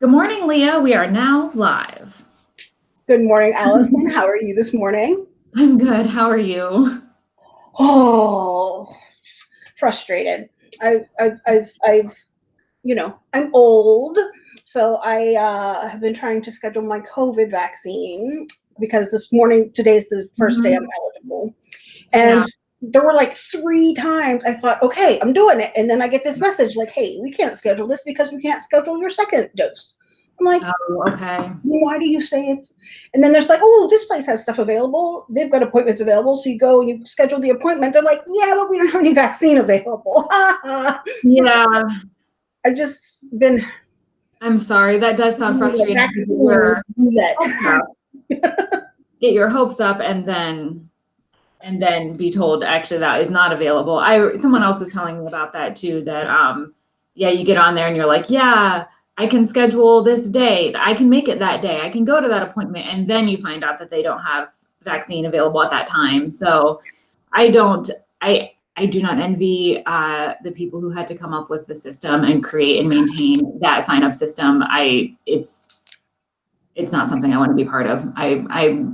Good morning, Leah. We are now live. Good morning, Allison. How are you this morning? I'm good. How are you? Oh, frustrated. I've, I've, I've, I've you know, I'm old, so I uh, have been trying to schedule my COVID vaccine because this morning, today's the 1st mm-hmm. day I'm eligible. And yeah there were like three times I thought, okay, I'm doing it. And then I get this message like, hey, we can't schedule this because we can't schedule your second dose. I'm like, oh, okay. Why do you say it's? And then there's like, oh, this place has stuff available. They've got appointments available. So you go and you schedule the appointment. They're like, yeah, but we don't have any vaccine available. yeah. I've just been. I'm sorry. That does sound frustrating. Get your hopes up and then and then be told actually that is not available. I someone else was telling me about that too. That um, yeah, you get on there and you're like, yeah, I can schedule this day. I can make it that day. I can go to that appointment, and then you find out that they don't have vaccine available at that time. So I don't. I I do not envy uh, the people who had to come up with the system and create and maintain that sign up system. I it's it's not something I want to be part of. I I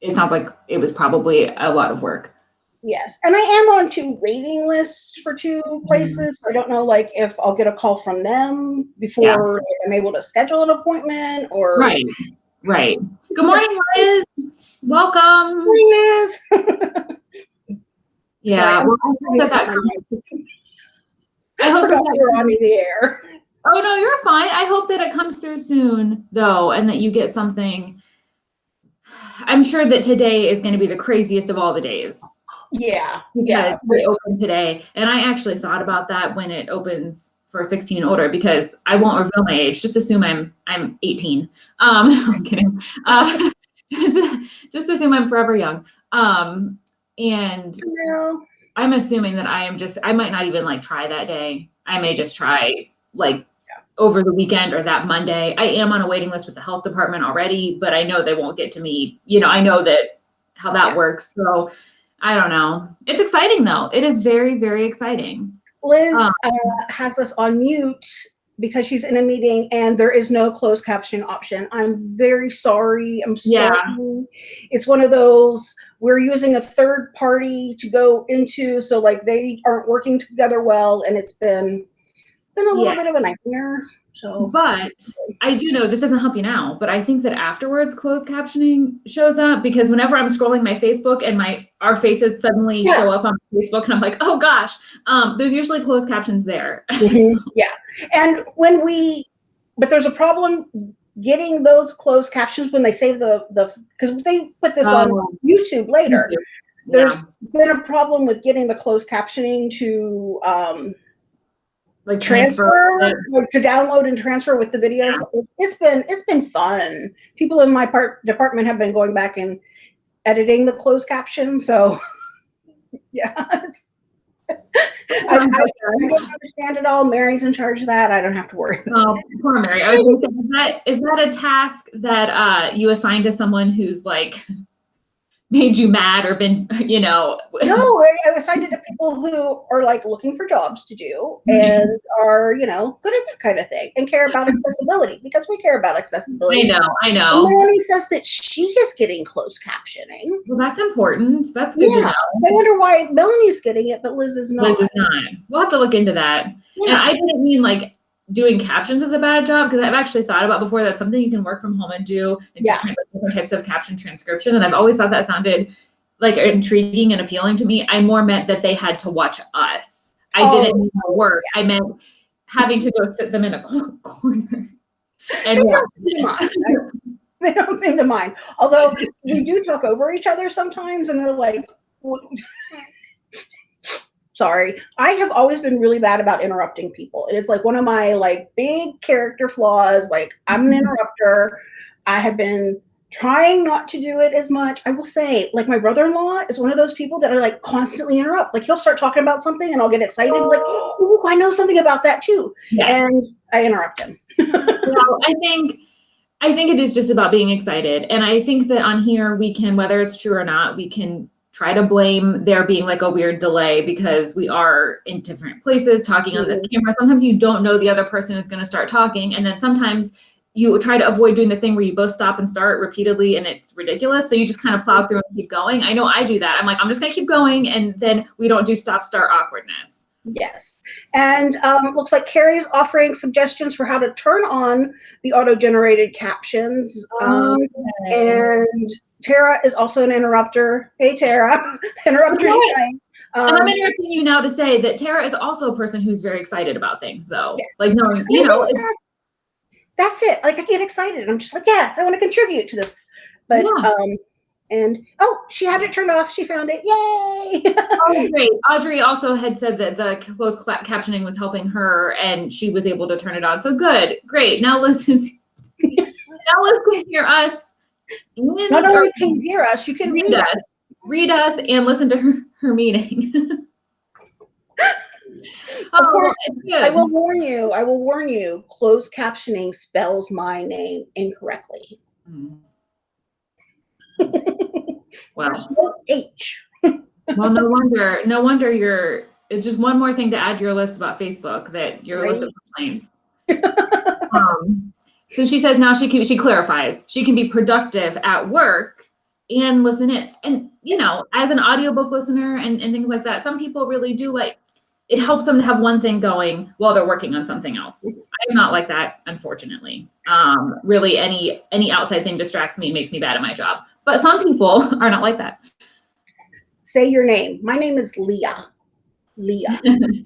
it sounds like it was probably a lot of work. Yes, and I am on two waiting lists for two mm-hmm. places. I don't know, like if I'll get a call from them before yeah. I'm able to schedule an appointment, or right, right. Good morning, Liz. Welcome. Good morning, Liz. yeah, Sorry, well, I hope that, that I hope that you're on the air. Oh no, you're fine. I hope that it comes through soon, though, and that you get something I'm sure that today is going to be the craziest of all the days. Yeah. Yeah. We open today. And I actually thought about that when it opens for 16 and older because I won't reveal my age. Just assume I'm I'm 18. Um, I'm kidding. Uh, just, just assume I'm forever young. Um, and I'm assuming that I am just I might not even like try that day. I may just try like over the weekend or that Monday. I am on a waiting list with the health department already, but I know they won't get to me. You know, I know that how that yeah. works. So I don't know. It's exciting though. It is very, very exciting. Liz um, uh, has us on mute because she's in a meeting and there is no closed captioning option. I'm very sorry. I'm sorry. Yeah. It's one of those we're using a third party to go into so like they aren't working together well and it's been been a little yeah. bit of a nightmare. So, but I do know this doesn't help you now, but I think that afterwards closed captioning shows up because whenever I'm scrolling my Facebook and my our faces suddenly yeah. show up on Facebook and I'm like, oh gosh, um, there's usually closed captions there. Mm-hmm. yeah, and when we, but there's a problem getting those closed captions when they save the the because they put this on oh. YouTube later. Yeah. There's been a problem with getting the closed captioning to um, like transfer, transfer like to download and transfer with the video. Yeah. It's, it's been it's been fun. People in my part department have been going back and editing the closed caption. So yeah, I, I, I, don't understand it all. Mary's in charge of that. I don't have to worry. Oh, poor Mary. I was say, is that is that a task that uh, you assign to someone who's like made you mad or been, you know? no, I assigned it to people who are like looking for jobs to do mm-hmm. and are, you know, good at that kind of thing and care about accessibility because we care about accessibility. I know, I know. Melanie says that she is getting closed captioning. Well, that's important. That's good yeah. I wonder why Melanie's getting it, but Liz is not. Liz is not. We'll have to look into that. Yeah. And I didn't mean like doing captions is a bad job because I've actually thought about before that's something you can work from home and do and yeah. different types of caption transcription. And I've always thought that sounded like intriguing and appealing to me. I more meant that they had to watch us. I oh. didn't mean work. I meant having to go sit them in a corner. And they don't, mind, they don't seem to mind. Although we do talk over each other sometimes, and they're like, sorry i have always been really bad about interrupting people. It is like one of my like big character flaws like i'm an mm-hmm. interrupter. I have been trying not to do it as much. I will say like my brother-in-law is one of those people that are like constantly interrupt. Like he'll start talking about something and i'll get excited like oh. I know something about that too. Yes. and i interrupt him. Well i think I think it is just about being excited. And I think that on here we can, whether it's true or not, we can try to blame there being like a weird delay because we are in different places talking on this Mhm. camera. Sometimes you don't know the other person is going to start talking. And then sometimes you try to avoid doing the thing where you both stop and start repeatedly and it's ridiculous. So you just kind of plow through and keep going. I know I do that. I'm like, I'm just going to keep going. And then we don't do stop start awkwardness. Yes. And um, looks like Carrie's offering suggestions for how to turn on the auto-generated captions. Um, and Tara is also an interrupter. Hey, Tara. interrupter. Shine. And I'm Um, interrupting you now to say that Tara is also a person who's very excited about things, though. Yeah. Like, knowing, you know, that's, it. Like I get excited. I'm just like, yes, I want to contribute to this. But Yeah. um, and oh, she had it turned off. She found it. Yay! oh, great. Audrey also had said that the closed captioning was helping her and she was able to turn it on. So good. Great. Now Liz is, now Liz can hear us. And, Not only can you hear us, you can read read us, us. read us, and listen to her, her meeting. oh, course, it's. I will warn you. I will warn you. Closed captioning spells my name incorrectly. Mm. Wow. No H. Well, no wonder. No wonder you're. It's just one more thing to add to your list about Facebook that your list of complaints. um, so she says now she can. She clarifies she can be productive at work and listen in. And you know, as an audiobook listener and, and things like that, some people really do like. It helps them to have one thing going while they're working on something else. I'm not like that, unfortunately. Um, really, any any outside thing distracts me, and makes me bad at my job. But some people are not like that. Say your name. My name is Leah. Leah.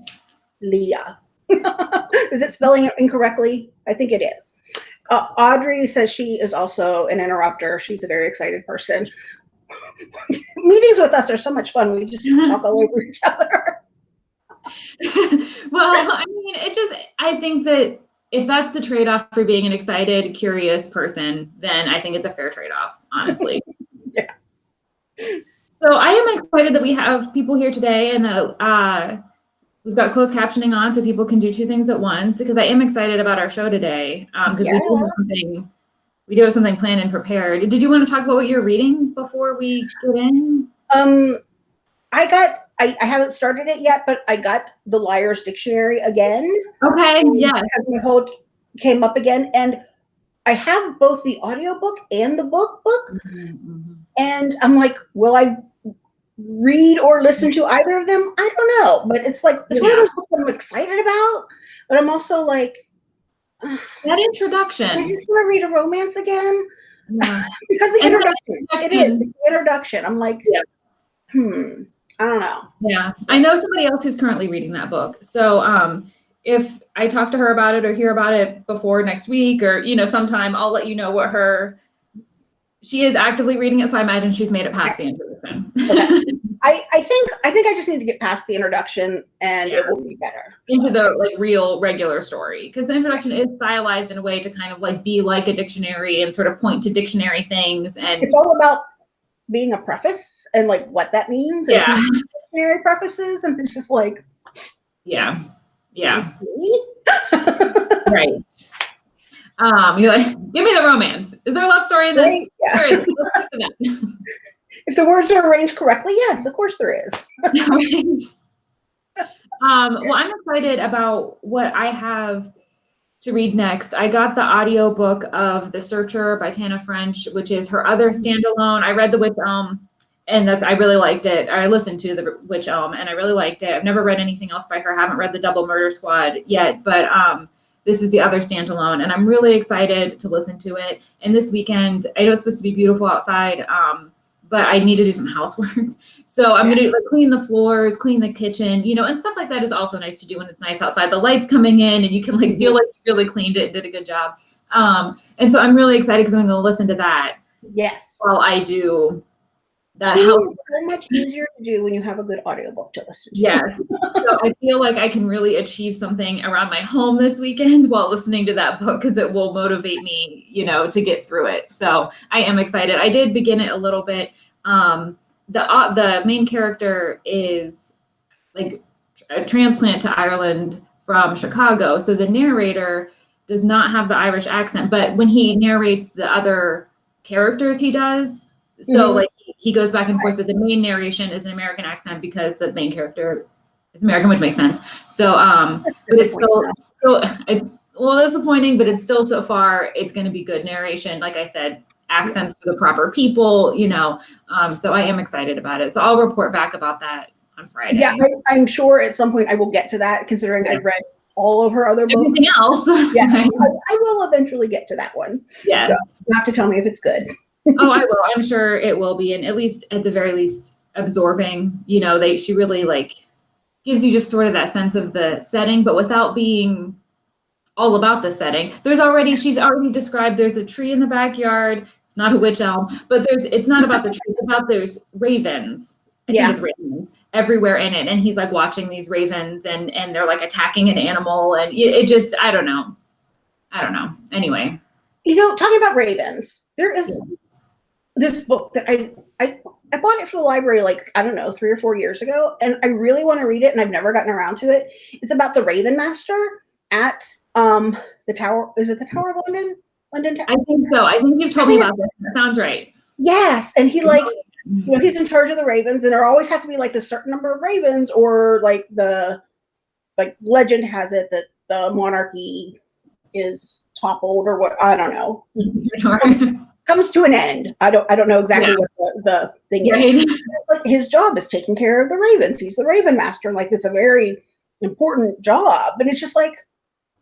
Leah. is it spelling it incorrectly? I think it is. Uh, Audrey says she is also an interrupter. She's a very excited person. Meetings with us are so much fun. We just talk all over each other. well, I mean, it just, I think that if that's the trade off for being an excited, curious person, then I think it's a fair trade off, honestly. Yeah. So I am excited that we have people here today and that uh, we've got closed captioning on so people can do two things at once because I am excited about our show today because we do have something. We do have something planned and prepared. Did you want to talk about what you're reading before we get in? Um, I got, I, I haven't started it yet, but I got the Liar's Dictionary again. Okay, yes. Because my whole came up again. And I have both the audiobook and the book book. Mhm. And I'm like, will I read or listen to either of them? I don't know. But it's like, it's one of those books I'm excited about. But I'm also like, That introduction. I just want to read a romance again. Yeah. Because the And introduction, it is the introduction. I'm like, Yeah. hmm, I don't know. Yeah, I know somebody else who's currently reading that book. So um, if I talk to her about it or hear about it before next week or you know sometime, I'll let you know what her. She is actively reading it, so I imagine she's made it past the introduction. I, I think I think I just need to get past the introduction and Yeah. it will be better. into the like real regular story because the introduction is stylized in a way to kind of like be like a dictionary and sort of point to dictionary things and It's all about being a preface and like what that means. yeah Dictionary prefaces and it's just like yeah yeah right um you're like give me the romance is there a love story in this Right? Yeah. There is. Let's get to that. If the words are arranged correctly, yes, of course there is. right. Um, well, I'm excited about what I have to read next. I got the audiobook of The Searcher by Tana French, which is her other standalone. I read The Witch Elm, and that's I really liked it. I listened to The Witch Elm, and I really liked it. I've never read anything else by her. haven't read The Dublin Murder Squad yet, but um, this is the other standalone, and I'm really excited to listen to it. And this weekend, I know it's supposed to be beautiful outside. Um, but I need to do some housework. So I'm gonna like clean the floors, clean the kitchen, you know, and stuff like that is also nice to do when it's nice outside. The lights coming in and you can like feel like you really cleaned it, and did a good job. Um, and so I'm really excited because I'm gonna listen to that Yes. while I do that house. is so much easier to do when you have a good audiobook to listen to. Yes. so I feel like I can really achieve something around my home this weekend while listening to that book because it will motivate me, you know, to get through it. So I am excited. I did begin it a little bit. Um, the uh, the main character is like a transplant to Ireland from Chicago. So the narrator does not have the Irish accent, but when he narrates the other characters, he does. So Mhm. like he, goes back and forth, but the main narration is an American accent because the main character is American, which makes sense. So, um, but it's still, still, it's well disappointing, but it's still so far, it's going to be good narration. Like I said, accents for the proper people, you know. Um, so I am excited about it. So I'll report back about that on Friday. Yeah, I, am sure at some point I will get to that, considering yeah. I've read all of her other books. Everything else. Yes, I, I, will eventually get to that one. Yes. So you have to tell me if it's good. Oh, I will. I'm sure it will be, and at least at the very least, absorbing. You know, they she really like gives you just sort of that sense of the setting, but without being all about the setting. There's already she's already described. There's a tree in the backyard. It's not a witch elm, but there's it's not about the tree. It's about there's ravens. I yeah. think it's ravens everywhere in it, and he's like watching these ravens, and and they're like attacking an animal, and it, it just I don't know, I don't know. Anyway, you know, talking about ravens, there is. This book that I I I bought it for the library like I don't know three or four years ago, and I really want to read it, and I've never gotten around to it. It's about the Raven Master at um the Tower. Is it the Tower of London? London Tower. I think so. I think you've told me about this. That sounds right. Yes, and he like you know he's in charge of the ravens, and there always have to be like a certain number of ravens, or like the like legend has it that the monarchy is toppled or what I don't know. Comes to an end. I don't I don't know exactly yeah. what the, the thing right. is. But his job is taking care of the ravens. He's the raven master. And like it's a very important job. But it's just like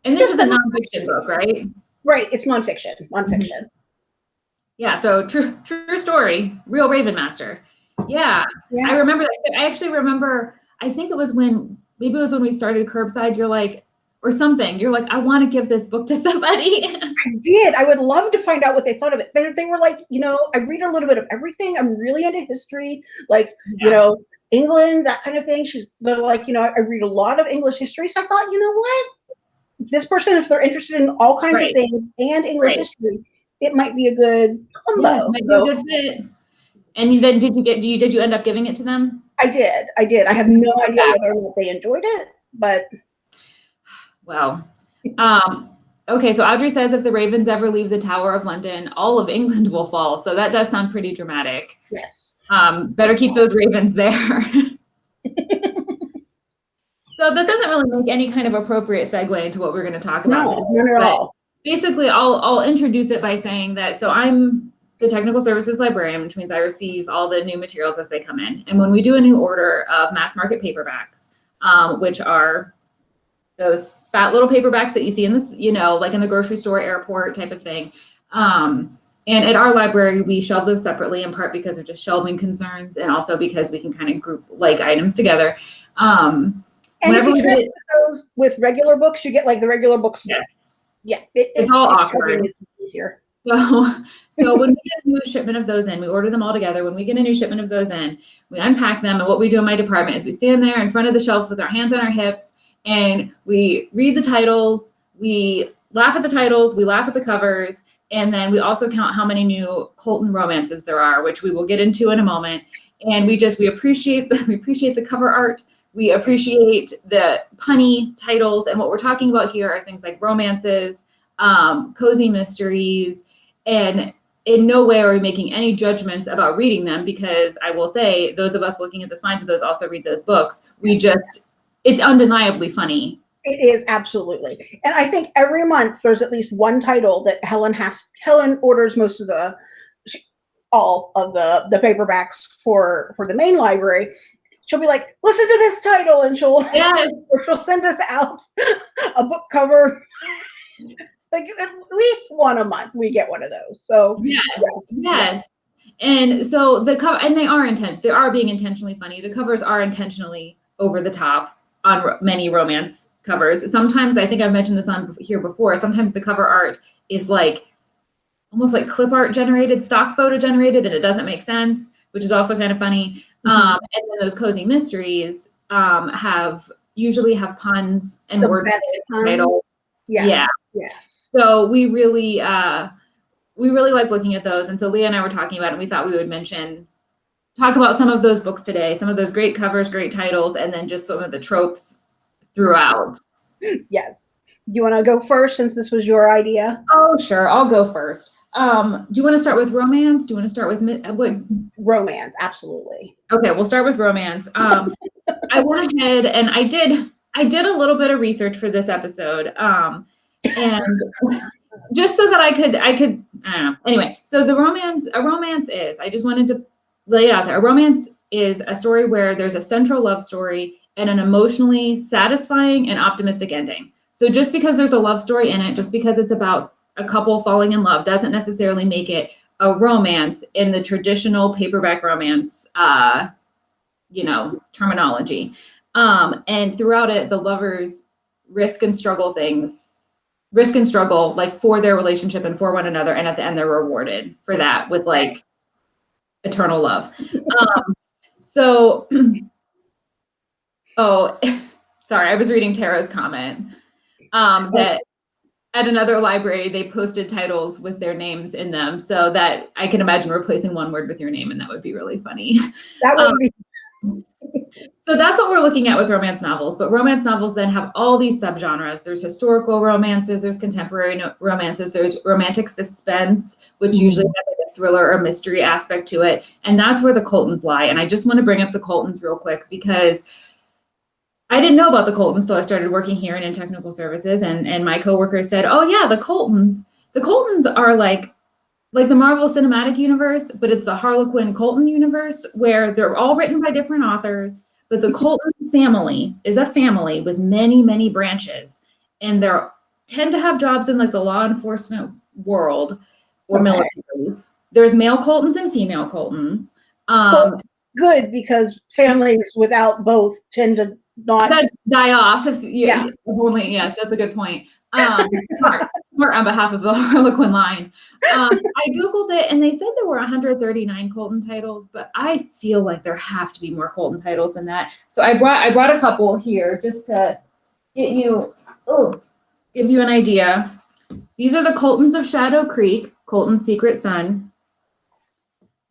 And this is a nonfiction book, right? Right. It's nonfiction. Nonfiction. Mm-hmm. Yeah, so true true story. Real Raven Master. Yeah. yeah. I remember that. I actually remember I think it was when maybe it was when we started curbside, you're like, or something. You're like, I want to give this book to somebody. I did. I would love to find out what they thought of it. They, they were like, you know, I read a little bit of everything. I'm really into history, like, yeah. you know, England, that kind of thing. She's like, you know, I read a lot of English history. So I thought, you know what? This person, if they're interested in all kinds right. of things and English right. history, it might be a good combo. Yeah, might so. be a good fit. And then did you get do you did you end up giving it to them? I did. I did. I have no idea whether or not they enjoyed it, but Wow. Um, okay, so Audrey says if the Ravens ever leave the Tower of London, all of England will fall. So that does sound pretty dramatic. Yes. Um, better keep those Ravens there. so that doesn't really make any kind of appropriate segue into what we're going to talk about. No, today. not at all. Basically, I'll I'll introduce it by saying that so I'm the technical services librarian, which means I receive all the new materials as they come in. And when we do a new order of mass market paperbacks, um, which are those fat little paperbacks that you see in this, you know, like in the grocery store, airport type of thing. Um, and at our library, we shelve those separately in part because of just shelving concerns and also because we can kind of group like items together. Um, and if you get those with regular books, you get like the regular books. Yes. Yeah. It, it's it, all awkward. It's easier. So, so when we get a new shipment of those in, we order them all together. When we get a new shipment of those in, we unpack them. And what we do in my department is we stand there in front of the shelf with our hands on our hips and we read the titles, we laugh at the titles, we laugh at the covers, and then we also count how many new Colton romances there are, which we will get into in a moment. And we just we appreciate the we appreciate the cover art. We appreciate the punny titles, and what we're talking about here are things like romances, um, cozy mysteries, and in no way are we making any judgments about reading them because I will say those of us looking at the spines of those also read those books. We just it's undeniably funny. It is absolutely. And I think every month there's at least one title that Helen has Helen orders most of the all of the the paperbacks for for the main library. She'll be like, listen to this title, and she'll yes. she'll send us out a book cover. like at least one a month we get one of those. So yes, yes. yes. And so the cover and they are intent they are being intentionally funny. The covers are intentionally over the top on ro- many romance covers. Sometimes I think I've mentioned this on here before. Sometimes the cover art is like almost like clip art generated, stock photo generated, and it doesn't make sense, which is also kind of funny. Mm-hmm. Um, and then those cozy mysteries um, have usually have puns and the word titles. Yes. Yeah. Yes. So we really uh, we really like looking at those. And so Leah and I were talking about it, and we thought we would mention talk about some of those books today, some of those great covers, great titles, and then just some of the tropes throughout. Yes. you want to go first since this was your idea? Oh, sure. I'll go first. Um, do you want to start with romance? Do you want to start with uh, what? Romance, absolutely. Okay, we'll start with romance. Um, I went ahead and I did I did a little bit of research for this episode. Um, and just so that I could I could I don't know. Anyway, so the romance a romance is I just wanted to lay it out there. A romance is a story where there's a central love story and an emotionally satisfying and optimistic ending. So just because there's a love story in it, just because it's about a couple falling in love doesn't necessarily make it a romance in the traditional paperback romance uh, you know, terminology. Um, and throughout it, the lovers risk and struggle things, risk and struggle like for their relationship and for one another. And at the end, they're rewarded for that with like eternal love. Um, so, oh, sorry, I was reading Tara's comment um, that at another library they posted titles with their names in them so that i can imagine replacing one word with your name and that would be really funny That would Um, be so that's what we're looking at with romance novels but romance novels then have all these subgenres there's historical romances there's contemporary no- romances there's romantic suspense which Mhm. usually has a thriller or mystery aspect to it and that's where the coltons lie and i just want to bring up the coltons real quick because I didn't know about the Coltons until I started working here and in technical services, and and my coworkers said, "Oh yeah, the Coltons. The Coltons are like like the Marvel Cinematic Universe, but it's the Harlequin Colton universe where they're all written by different authors, but the Colton family is a family with many many branches, and they tend to have jobs in like the law enforcement world or Okay. military. There's male Coltons and female Coltons. Um, good because families without both tend to not. die off if you Yeah. if only yes that's a good point um smart, smart on behalf of the harlequin line um i googled it and they said there were 139 colton titles but i feel like there have to be more colton titles than that so i brought i brought a couple here just to get you oh give you an idea these are the coltons of shadow creek colton's secret son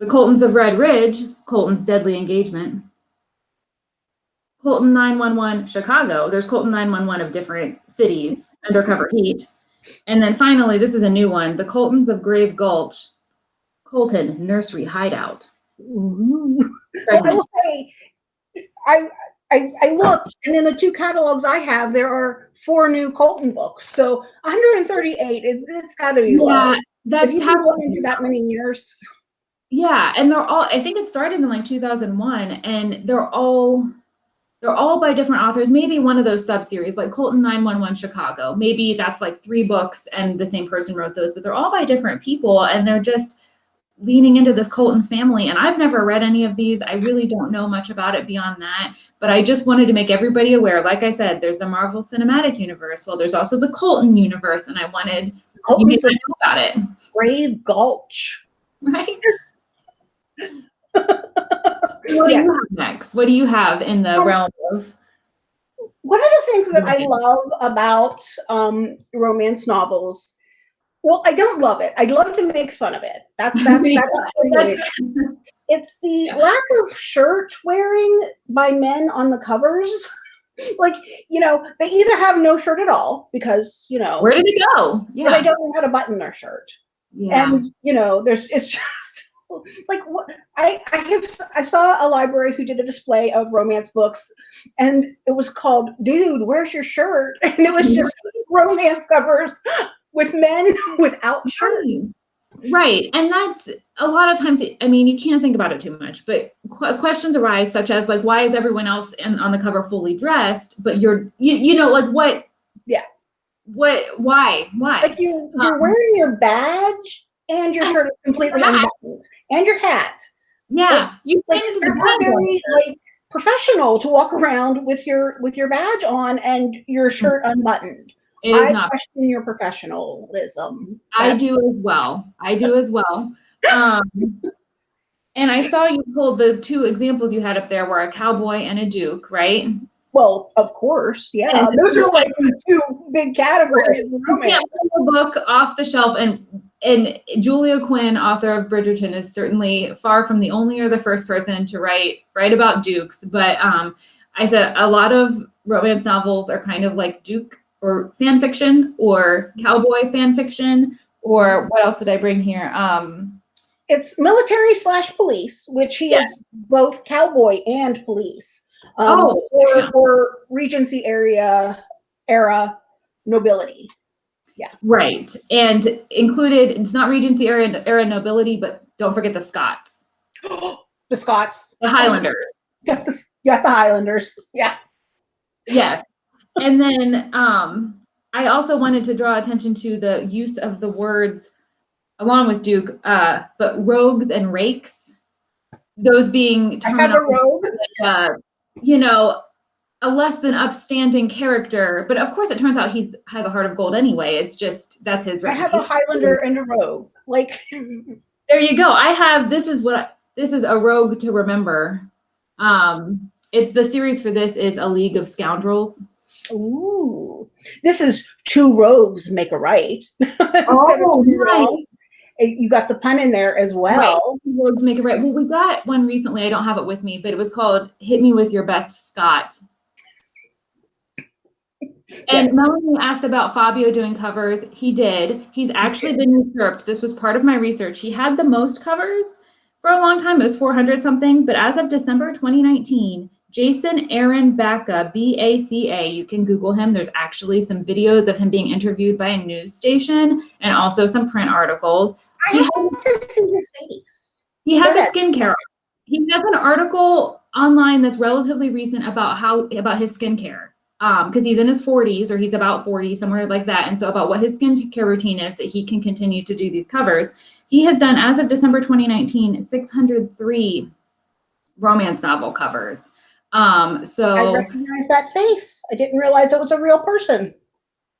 the coltons of red ridge colton's deadly engagement Colton 911 Chicago. There's Colton 911 of different cities, undercover heat. And then finally, this is a new one, the Coltons of Grave Gulch, Colton Nursery Hideout. Ooh. Well, I will say, I, I I looked, and in the two catalogs I have, there are four new Colton books. So 138. It, it's got to be. Yeah, that's you've how, been going that many years, yeah, and they're all, I think it started in like 2001, and they're all, they're all by different authors. Maybe one of those sub-series, like Colton 911 Chicago. Maybe that's like three books and the same person wrote those, but they're all by different people, and they're just leaning into this Colton family. And I've never read any of these. I really don't know much about it beyond that. But I just wanted to make everybody aware. Like I said, there's the Marvel Cinematic Universe. Well, there's also the Colton universe, and I wanted you Colton's not a know about it, Grave Gulch. right? What do you have next? What do you have in the Um, realm of? One of the things that I love about um, romance novels, well, I don't love it. I'd love to make fun of it. That's that's, Yeah, that's, That's, it's the Yeah. lack of shirt wearing by men on the covers. like, you know, they either have no shirt at all because, you know, where did it go? Yeah, they don't know how to button their shirt. yeah. And, you know, there's it's just like what I I have I saw a library who did a display of romance books and it was called Dude, Where's Your Shirt? And it was just romance covers with men without shirts. Right. And that's a lot of times, I mean, you can't think about it too much, but qu- questions arise such as like, why is everyone else in, on the cover fully dressed, but you're, you, you know, like what? Yeah. What, why, why? Like you you're Um, wearing your badge and your shirt is completely unbuttoned. And your hat. yeah. You Like think it's not very like professional to walk around with your with your badge on and your shirt unbuttoned. it is I not question your professionalism. I do as well. I do as well. Um, and I saw you pulled the two examples you had up there were a cowboy and a duke, right? Well, of course, yeah. Those are like the two big categories You can't pull a book off the shelf and and Julia Quinn, author of Bridgerton, is certainly far from the only or the first person to write write about dukes. But um, I said a lot of romance novels are kind of like duke or fan fiction or cowboy fan fiction or what else did I bring here? Um, it's military slash police, which he Yeah. is both cowboy and police. Um, Oh, or, or Regency area era nobility. Right. And included, it's not Regency era, era nobility, but don't forget the Scots, the Scots. the Highlanders. You got the, you got the Highlanders. Yeah. Yes. And then um, I also wanted to draw attention to the use of the words, along with Duke, uh, but rogues and rakes, those being I have a rogue. uh, you know, a less than upstanding character. But of course, it turns out he's has a heart of gold anyway. It's just that's his I have a. Highlander and a rogue. Like, There you go. I have this is what I, this is a rogue to remember. Um, it, the series for this is a League of Scoundrels. ooh, this is two rogues make a right. Oh, wrongs. Eh, You got the pun in there as well. Rogues make it right. Well, we got one recently. I don't have it with me, but it was called "Hit Me with Your Best Scot." And Yes. Melanie asked about Fabio doing covers. He did. He's actually been usurped. This was part of my research. He had the most covers for a long time. It was 400 something. But as of December 2019, Jason Aaron Baca, B A C A, you can Google him. There's actually some videos of him being interviewed by a news station and also some print articles. I have to see his face. He has a skincare. He has an article online that's relatively recent about how about his skincare. Um, because he's in his 40s or he's about 40, somewhere like that. And so about what his skincare routine is that he can continue to do these covers. He has done, as of December 2019, 603 romance novel covers. Um, so I recognize that face. I didn't realize it was a real person.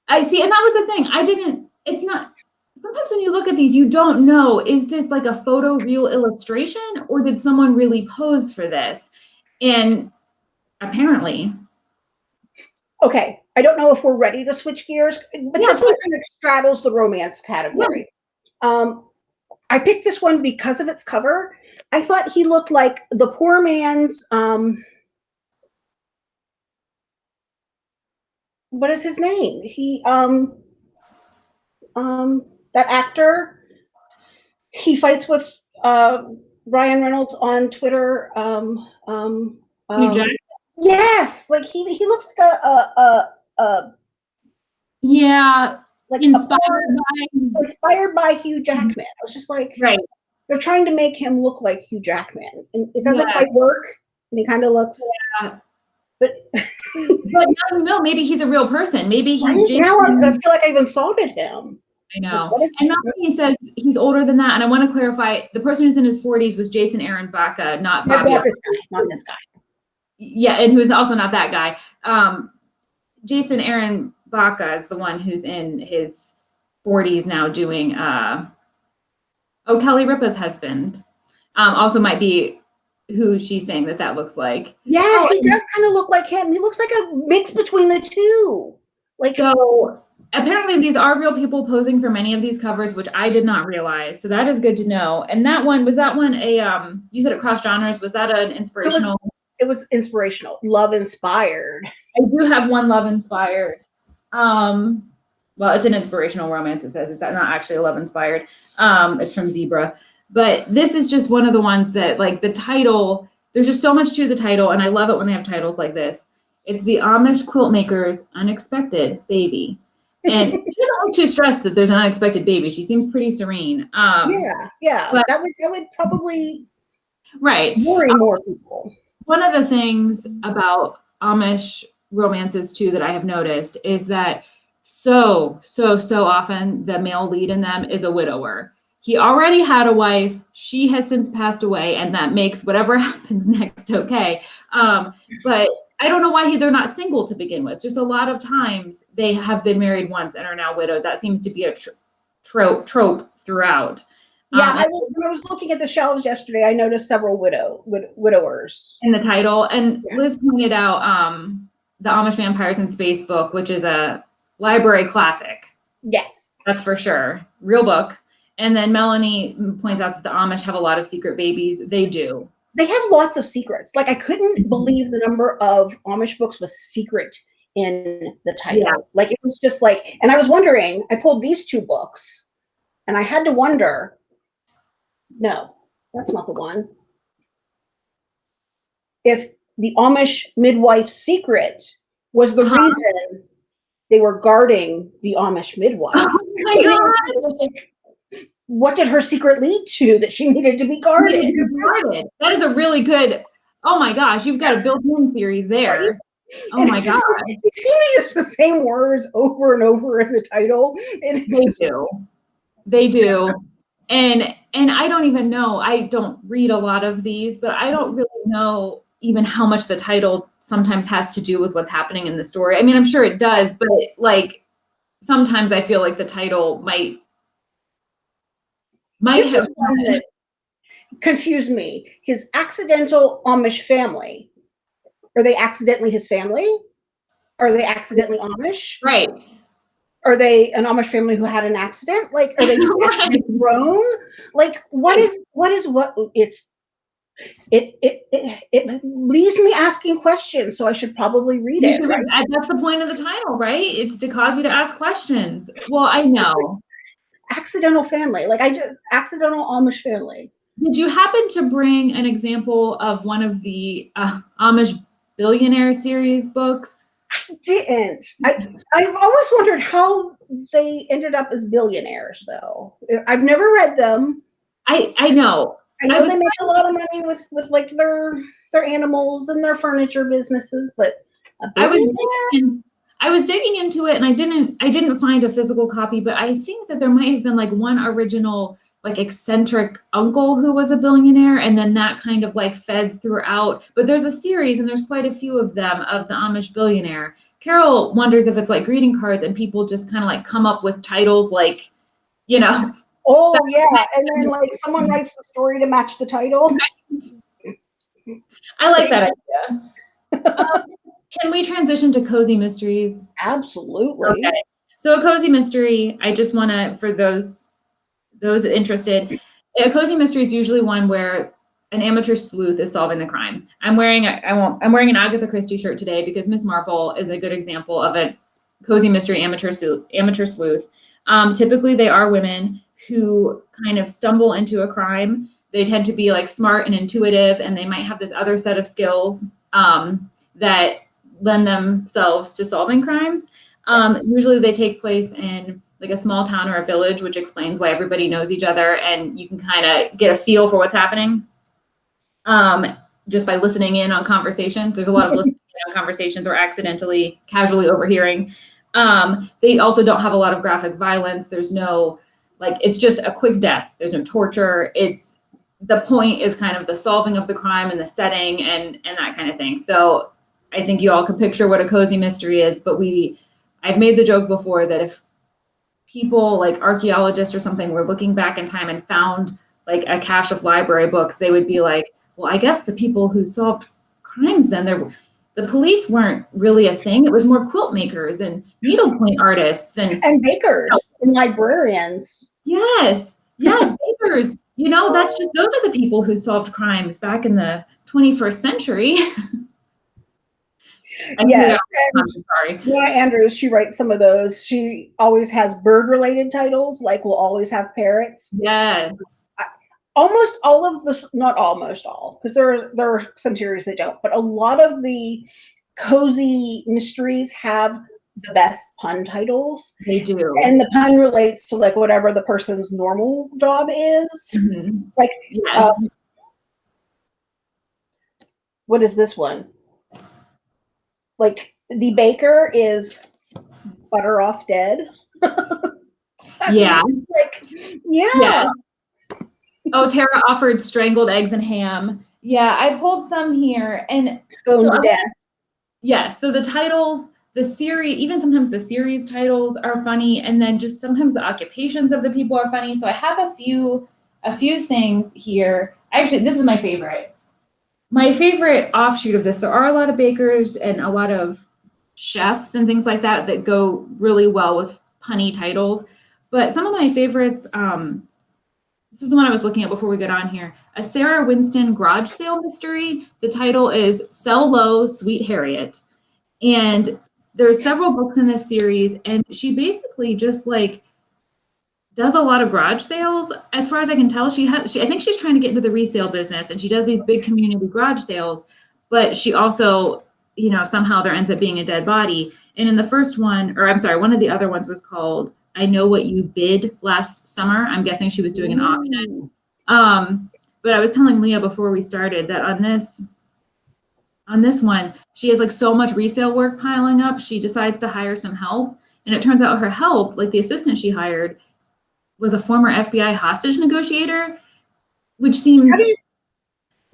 I see, and that was the thing. I didn't, it's not sometimes when you look at these, you don't know, is this like a photo real illustration or did someone really pose for this? And apparently, Okay, I don't know if we're ready to switch gears, but Yeah, this one kind of straddles the romance category. Um, I picked this one because of its cover. I thought he looked like the poor man's um what is his name? He um um that actor he fights with uh Ryan Reynolds on Twitter. Um um, um Jack- Yes, like he he looks like a a a, a yeah, like inspired poor- by, inspired by Hugh mm-hmm. Jackman. I was just like, right. they're trying to make him look like Hugh Jackman, and it doesn't Yeah. quite work. And he kind of looks, Yeah. but But now you know, maybe he's a real person. Maybe he's now I'm, I feel like I've insulted him. I know. And Melanie says he's older than that. And I want to clarify the person who's in his 40s was Jason Aaron Baca, not not, Fabio. not this guy, not this guy. Yeah, and who's also not that guy. Um, Jason Aaron Baca is the one who's in his 40s now doing uh oh Kelly Ripa's husband. Um, also might be who she's saying that that looks like. Yes, Oh, he does kind of look like him. He looks like a mix between the two. Like So apparently these are real people posing for many of these covers, which I did not realize. So that is good to know. And that one was that one a um you said it cross genres. Was that an inspirational? It was inspirational, love inspired. I do have one love inspired. Um, well, it's an inspirational romance. It says it's not actually a love inspired. Um, it's from Zebra, but this is just one of the ones that like the title. There's just so much to the title, and I love it when they have titles like this. It's the Amish quilt maker's unexpected baby, and she doesn't look too stressed that there's an unexpected baby. She seems pretty serene. Um, yeah, yeah, that would that would probably right. worry more people. One of the things about Amish romances too that I have noticed is that so so so often the male lead in them is a widower. He already had a wife. She has since passed away, and that makes whatever happens next okay. Um, but I don't know why he, they're not single to begin with. Just a lot of times they have been married once and are now widowed. That seems to be a tr- trope trope throughout. Yeah, Um, I, was- when I was looking at the shelves yesterday, I noticed several widow wid- widowers. in the title. And Yeah. Liz pointed out um, the Amish Vampires in Space book, which is a library classic. Yes. That's for sure. Real book. And then Melanie points out that the Amish have a lot of secret babies. They do. They have lots of secrets. Like I couldn't Mhm. believe the number of Amish books with secret in the title. Yeah. Like it was just like, and I was wondering, I pulled these two books and I had to wonder, no, that's not the one. If the Amish midwife secret was the Uh-huh. reason they were guarding the Amish midwife. Oh my god. What did her secret lead to that she needed to be guarded? Guarded. That is a really good. Oh my gosh, you've got a built-in series there. Oh And my god, They seem to use the same words over and over in the title. And they do. They do. And and I don't even know. I don't read a lot of these, but I don't really know even how much the title sometimes has to do with what's happening in the story. I mean, I'm sure it does, but like sometimes I feel like the title might might This have that confused me. His accidental Amish family. Are they accidentally his family? Are they accidentally Amish? right. Are they an Amish family who had an accident? Like, are they just Right. grown? Like, what is what is what? It's it it it, it leaves me asking questions. So I should probably read You it. should- right? uh, That's the point of the title, right? It's to cause you to ask questions. Well, I know. Accidental family. Like I just accidental Amish family. Did you happen to bring an example of one of the uh, Amish billionaire series books? I didn't. I I've always wondered how they ended up as billionaires, though. I've never read them. I I know. I know I was they make a lot of money with with like their their animals and their furniture businesses, but I was digging, I was digging into it and I didn't I didn't find a physical copy, but I think that there might have been like one original like eccentric uncle who was a billionaire and then that kind of like fed throughout. But there's a series and there's quite a few of them of the Amish billionaire. Carol wonders if it's like greeting cards and people just kind of like come up with titles like, you know, Oh yeah, and then like someone writes the story to match the title. I like that idea. Um, can we transition to cozy mysteries? Absolutely. Okay. So a cozy mystery, I just want to, for those those interested, a cozy mystery is usually one where an amateur sleuth is solving the crime. I'm wearing a, I won't, I'm wearing an Agatha Christie shirt today because Miss Marple is a good example of a cozy mystery amateur sleuth. Amateur sleuth. Um, typically, they are women who kind of stumble into a crime. They tend to be like smart and intuitive, and they might have this other set of skills um, that lend themselves to solving crimes. Um, Yes. Usually, they take place in like a small town or a village, which explains why everybody knows each other, and you can kind of get a feel for what's happening um, just by listening in on conversations. There's a lot of listening in on conversations or accidentally, casually overhearing. Um, they also don't have a lot of graphic violence. There's no like it's just a quick death. There's no torture. It's the point is kind of the solving of the crime and the setting and and that kind of thing. So I think you all can picture what a cozy mystery is, but we I've made the joke before that if people like archaeologists or something were looking back in time and found like a cache of library books, they would be like, well, I guess the people who solved crimes then there the police weren't really a thing. It was more quilt makers and needlepoint artists and And bakers and librarians. yes, yes, bakers. You know, that's just those are the people who solved crimes back in the 21st century. I Yes. And sorry. Donna Andrews, she writes some of those. She always has bird related titles, like we'll always have parrots. Yes. almost all of the not almost all because there are there are some series that don't but a lot of the cozy mysteries have the best pun titles They do. and the pun relates to like whatever the person's normal job is Mhm. like Yes. um, what is this one like the baker is butter off dead yeah. like yeah, Yeah. Oh, Tara offered strangled eggs and ham. Yeah, I pulled some here. And stoned So to death yes, so the titles, the series, even sometimes the series titles are funny, and then just sometimes the occupations of the people are funny. So I have a few a few things here. Actually, this is my favorite. My favorite offshoot of this, there are a lot of bakers and a lot of chefs and things like that that go really well with punny titles. But some of my favorites, um, this is the one I was looking at before we got on here. A Sarah Winston garage sale mystery. The title is Sell Low, Sweet Harriet. And there's several books in this series, and she basically just like does a lot of garage sales. As far as I can tell, she has. She, I think she's trying to get into the resale business, and she does these big community garage sales. But she also, you know, somehow there ends up being a dead body. And in the first one, or I'm sorry, one of the other ones was called "I Know What You Bid" last summer. I'm guessing she was doing an auction. Um, but I was telling Leah before we started that on this on this one, she has like so much resale work piling up. She decides to hire some help. And it turns out her help, like the assistant she hired, was a former FBI hostage negotiator, which seems How do you-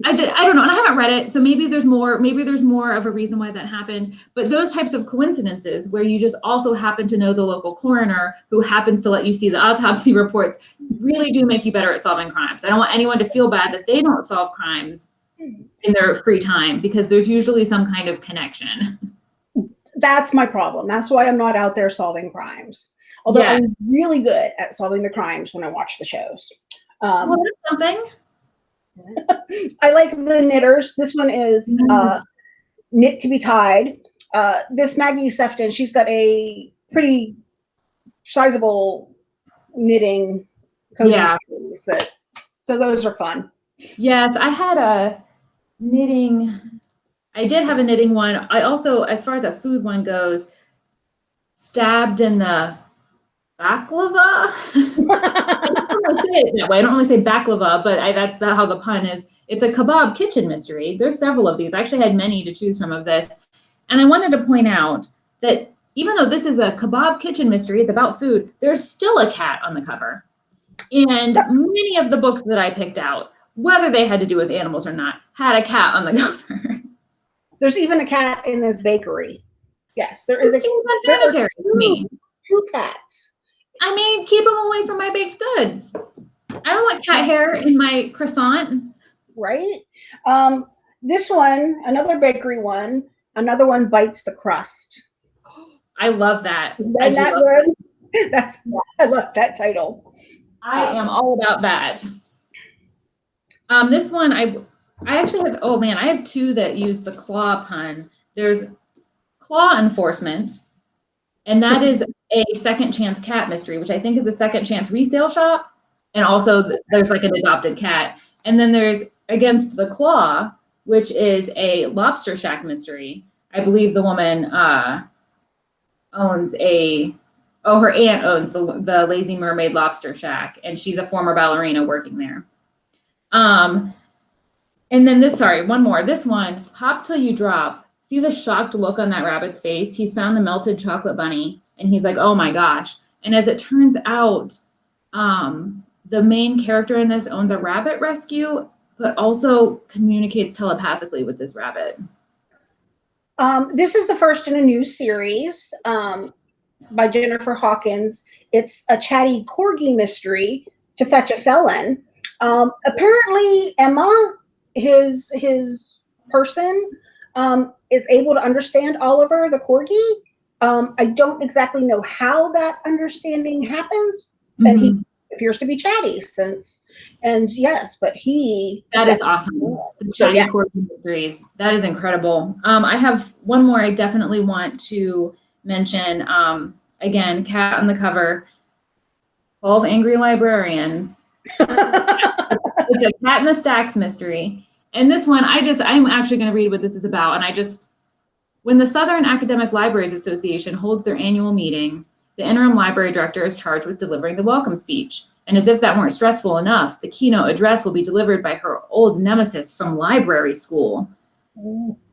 I, just, I don't know, and I haven't read it, so maybe there's more. Maybe there's more of a reason why that happened. But those types of coincidences, where you just also happen to know the local coroner who happens to let you see the autopsy reports, really do make you better at solving crimes. I don't want anyone to feel bad that they don't solve crimes in their free time because there's usually some kind of connection. That's my problem. That's why I'm not out there solving crimes. Although Yeah. I'm really good at solving the crimes when I watch the shows. Um, well, something. I like the knitters. This one is uh, knit to be tied. Uh, this Maggie Sefton, she's got a pretty sizable knitting cozy Yeah. that. So those are fun. Yes, I had a knitting. I did have a knitting one. I also, as far as a food one goes, stabbed in the baklava. I don't really say it that way. I don't really say baklava, but I, that's the, how the pun is. It's a kebab kitchen mystery. There's several of these. I actually had many to choose from of this. And I wanted to point out that even though this is a kebab kitchen mystery, it's about food, there's still a cat on the cover. And many of the books that I picked out, whether they had to do with animals or not, had a cat on the cover. There's even a cat in this bakery. Yes, there is a cat. there are unsanitary to me. two cats. I mean, keep them away from my baked goods. I don't want cat hair in my croissant. right? Um, this one, another bakery one, another one bites the crust. I love that. Isn't that love- good? That's I love that title. I am all about that. Um, this one, I I actually have. Oh man, I have two that use the claw pun. There's claw enforcement, and that is a second chance cat mystery, which I think is a second chance resale shop. And also, th- there's like an adopted cat. And then there's against the claw, which is a lobster shack mystery. I believe the woman uh, owns a Oh, her aunt owns the the Lazy Mermaid Lobster Shack, and she's a former ballerina working there. Um, and then this, sorry, one more. This one, hop till you drop. See the shocked look on that rabbit's face. He's found the melted chocolate bunny, and he's like, "Oh my gosh!" And as it turns out, um, the main character in this owns a rabbit rescue, but also communicates telepathically with this rabbit. Um, this is the first in a new series um, by Jennifer Hawkins. It's a chatty corgi mystery to fetch a felon. Um, apparently, Emma, his his person, um, is able to understand Oliver the corgi. Um, I don't exactly know how that understanding happens, and he appears to be chatty since. And yes, but he That is awesome. The So, yeah. cord mysteries. That is incredible. Um, I have one more I definitely want to mention. Um, again, cat on the cover. 12 Angry Librarians. It's a cat in the stacks mystery. And this one, I just, I'm actually going to read what this is about. And I just, when the Southern Academic Libraries Association holds their annual meeting, the interim library director is charged with delivering the welcome speech. And as if that weren't stressful enough, the keynote address will be delivered by her old nemesis from library school.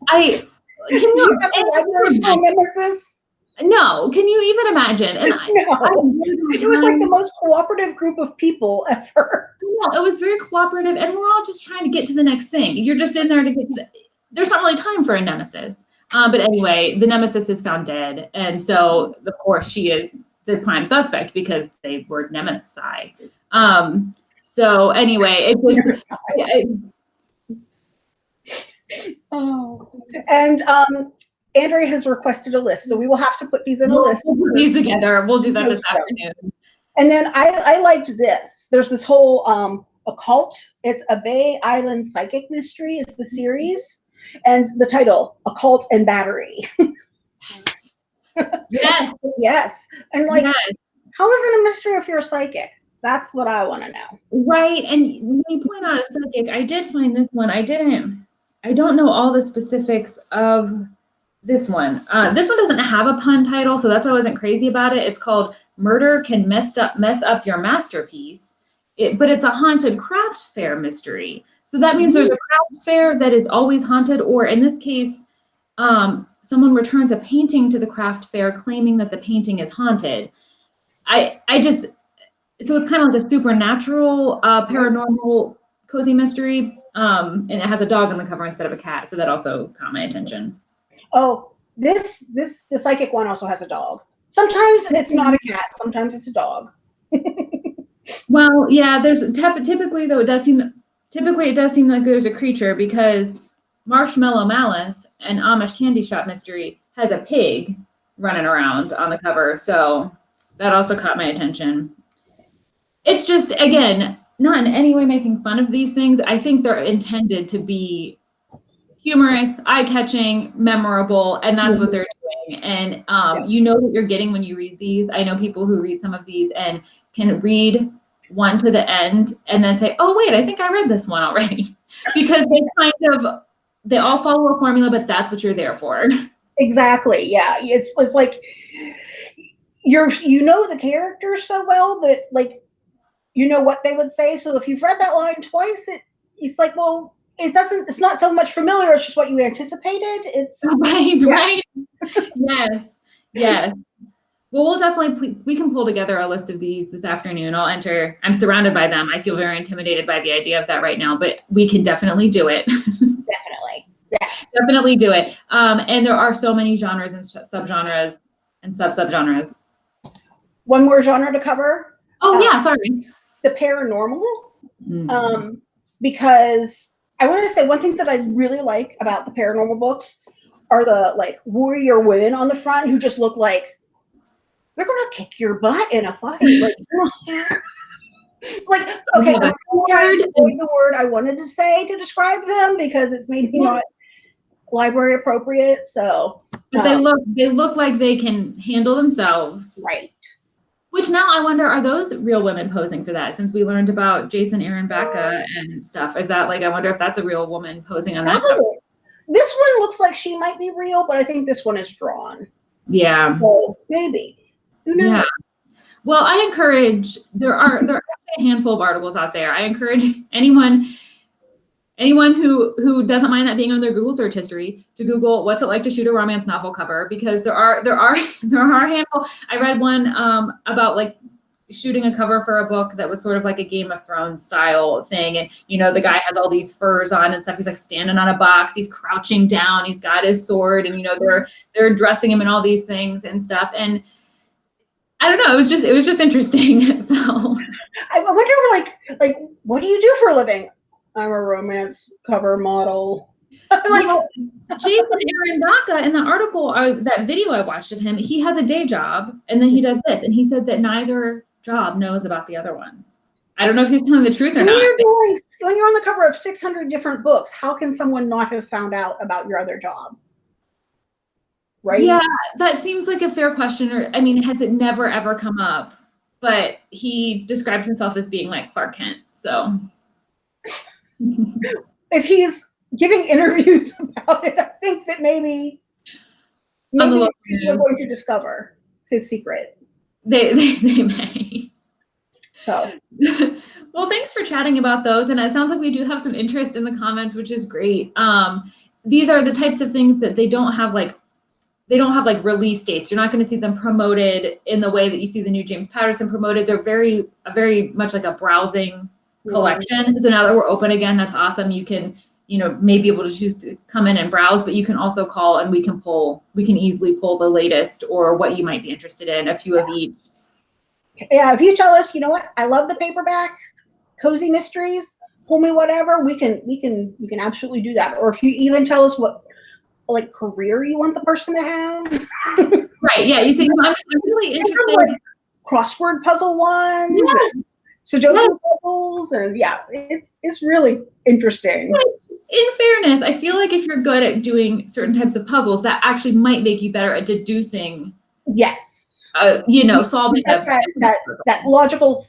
I can you you, have a library school nemesis? no, can you even imagine? And I, I No. a really It was like the most cooperative group of people ever. No, it was very cooperative, and we're all just trying to get to the next thing. You're just in there to get to the. There's not really time for a nemesis. Um, but anyway, the nemesis is found dead, and so of course she is the prime suspect because they were nemesis. Um, so anyway, it was. Oh. And um, Andrea has requested a list, so we will have to put these in a we'll list. put these together. We'll do that this afternoon. And then I, I liked this. There's this whole um, occult. It's a Bay Island psychic mystery. Is the series, and the title "Occult and Battery." Yes. Yes. yes. And like, yes. how is it a mystery if you're a psychic? That's what I want to know. Right. And when you point out a psychic, I did find this one. I didn't, I don't know all the specifics of this one. Uh, this one doesn't have a pun title, so that's why I wasn't crazy about it. It's called Murder Can Mess Up Mess Up Your Masterpiece. It, but it's a haunted craft fair mystery. So that means there's a craft fair that is always haunted, or in this case, um, someone returns a painting to the craft fair claiming that the painting is haunted. I I just so it's kind of like a supernatural, uh, paranormal cozy mystery. Um, and it has a dog on the cover instead of a cat, so that also caught my attention. Oh, this this the psychic one also has a dog. Sometimes it's not a cat. Sometimes it's a dog. well, yeah. There's typically though it does seem typically it does seem like there's a creature because Marshmallow Malice and Amish Candy Shop Mystery has a pig running around on the cover, so that also caught my attention. It's just again not in any way making fun of these things. I think they're intended to be humorous, eye-catching, memorable, and that's what mm-hmm. they're doing. And um, yeah. you know what you're getting when you read these. I know people who read some of these and can read one to the end and then say, "Oh wait, I think I read this one already," because they kind of they all follow a formula, but that's what you're there for. Exactly. Yeah. It's it's like you're you know the characters so well that like you know what they would say. So if you've read that line twice, it it's like, well, it doesn't it's not so much familiar, it's just what you anticipated. It's right, yeah. right. Yes. Yes. Well, we'll definitely we can pull together a list of these this afternoon. I'll enter. I'm surrounded by them. I feel very intimidated by the idea of that right now, but we can definitely do it. definitely. Yes. Definitely do it. Um, and there are so many genres and subgenres and sub subgenres. One more genre to cover. Oh uh, yeah, sorry. The paranormal. Mm. Um, because I want to say one thing that I really like about the paranormal books are the like warrior women on the front who just look like they're gonna kick your butt in a fight. Like, like okay, yeah. the word I wanted to say to describe them because it's maybe not library appropriate. So but um, they look they look like they can handle themselves. Right. Which now I wonder, are those real women posing for that? Since we learned about Jason Aaron Baca and stuff, is that like I wonder if that's a real woman posing on that? Cover? This one looks like she might be real, but I think this one is drawn. Yeah. So maybe. Yeah. Well, I encourage there are there are a handful of articles out there. I encourage anyone anyone who who doesn't mind that being on their Google search history to Google what's it like to shoot a romance novel cover because there are there are there are a handful. I read one um, about like shooting a cover for a book that was sort of like a Game of Thrones style thing. And, you know, the guy has all these furs on and stuff. He's like standing on a box, he's crouching down, he's got his sword, and you know, they're they're dressing him in all these things and stuff. And I don't know. It was just it was just interesting. so I wonder, like, like what do you do for a living? I'm a romance cover model. like, well, Jason Aaron Baca in the article, uh, that video I watched of him, he has a day job and then he does this, and he said that neither job knows about the other one. I don't know if he's telling the truth or when not. You're doing, when you're on the cover of 600 different books, how can someone not have found out about your other job? right? Yeah, that seems like a fair question. Or I mean, has it never ever come up? But he described himself as being like Clark Kent. So if he's giving interviews about it, I think that maybe maybe are going to discover his secret. They they, they may. So well, thanks for chatting about those. And it sounds like we do have some interest in the comments, which is great. Um, these are the types of things that they don't have like they don't have like release dates. You're not going to see them promoted in the way that you see the new James Patterson promoted. They're very, very much like a browsing collection. So now that we're open again, that's awesome. You can, you know, may be able to choose to come in and browse, but you can also call and we can pull, we can easily pull the latest or what you might be interested in, a few yeah. of each. Yeah, if you tell us, you know what, I love the paperback, cozy mysteries, pull me whatever, we can, we can, we can absolutely do that. Or if you even tell us what like career you want the person to have. right. Yeah. You see, I'm, really interested. Like crossword puzzle ones. Yes. Sudoku yes. puzzles, and yeah, it's it's really interesting. In fairness, I feel like if you're good at doing certain types of puzzles, that actually might make you better at deducing Yes. uh, you know, solving That, that, that, that logical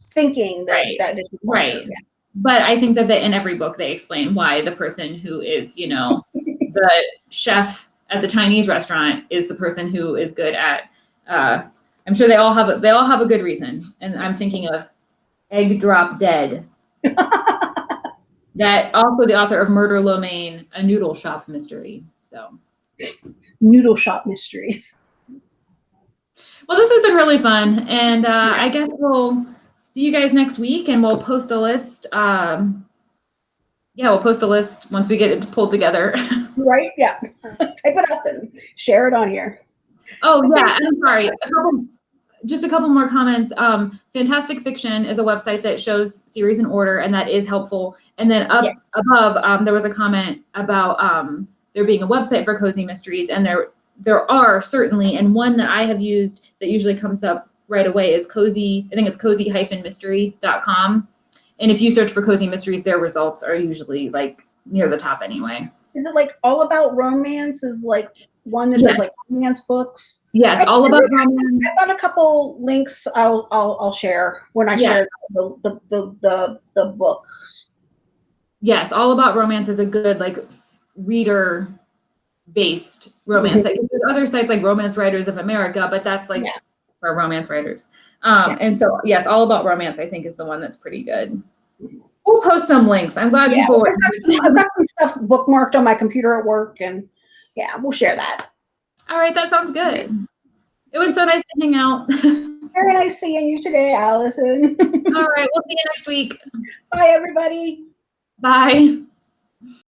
thinking that, Right. that is Right. required. but I think that they, in every book they explain why the person who is, you know, the chef at the Chinese restaurant is the person who is good at. Uh, I'm sure they all have a, they all have a good reason, and I'm thinking of Egg Drop Dead. that also the author of Murder Lo Mein, a noodle shop mystery. So, Noodle shop mysteries. well, this has been really fun, and uh, I guess we'll see you guys next week, and we'll post a list. Um, yeah, we'll post a list once we get it pulled together. Right? Yeah. Type it up and share it on here. Oh yeah, I'm sorry. Just a couple more comments. Um, Fantastic Fiction is a website that shows series in order, and that is helpful. And then up Yeah. above, um, there was a comment about um, there being a website for cozy mysteries, and there there are certainly, and one that I have used that usually comes up right away is cozy. I think it's cozy-mystery.com. And if you search for cozy mysteries, their results are usually like near the top anyway. Is it like all about romance? Is like one that Yes. does like romance books? Yes, all about romance. I've got a couple links I'll I'll, I'll share when I Yeah. share the, the the the the books. yes all about romance is a good like reader based romance like there's other sites like romance writers of america but that's like Yeah. for romance writers um Yeah. and so yes all about romance i think is the one that's pretty good we'll post some links i'm glad Yeah, people I've got, some, I've got some stuff bookmarked on my computer at work, and yeah, we'll share that. all right that sounds good mm-hmm. it was so nice to hang out Very nice seeing you today, Allison. all right we'll see you next week Bye, everybody. bye